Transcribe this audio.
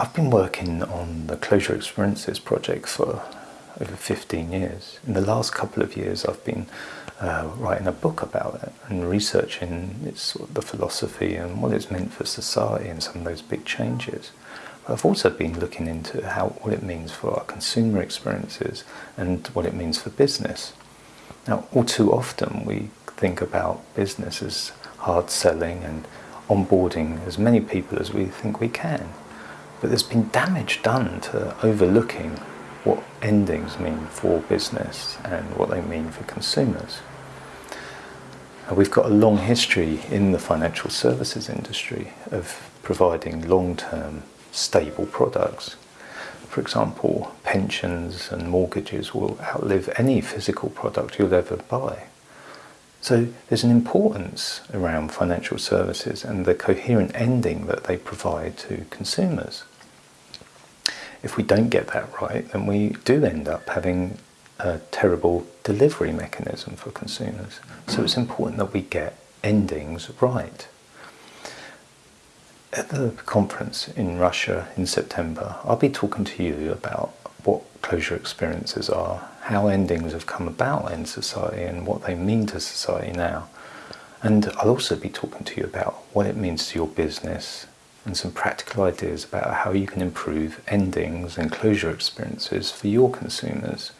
I've been working on the Closure Experiences project for over 15 years. In the last couple of years I've been uh, writing a book about it and researching its sort of the philosophy and what it's meant for society and some of those big changes. But I've also been looking into how what it means for our consumer experiences and what it means for business. Now, all too often we think about business as hard selling and onboarding as many people as we think we can. But there's been damage done to overlooking what endings mean for business and what they mean for consumers. And we've got a long history in the financial services industry of providing long-term stable products. For example, pensions and mortgages will outlive any physical product you'll ever buy. So there's an importance around financial services and the coherent ending that they provide to consumers if we don't get that right, then we do end up having a terrible delivery mechanism for consumers. So it's important that we get endings right. At the conference in Russia in September, I'll be talking to you about what closure experiences are, how endings have come about in society and what they mean to society now. And I'll also be talking to you about what it means to your business and some practical ideas about how you can improve endings and closure experiences for your consumers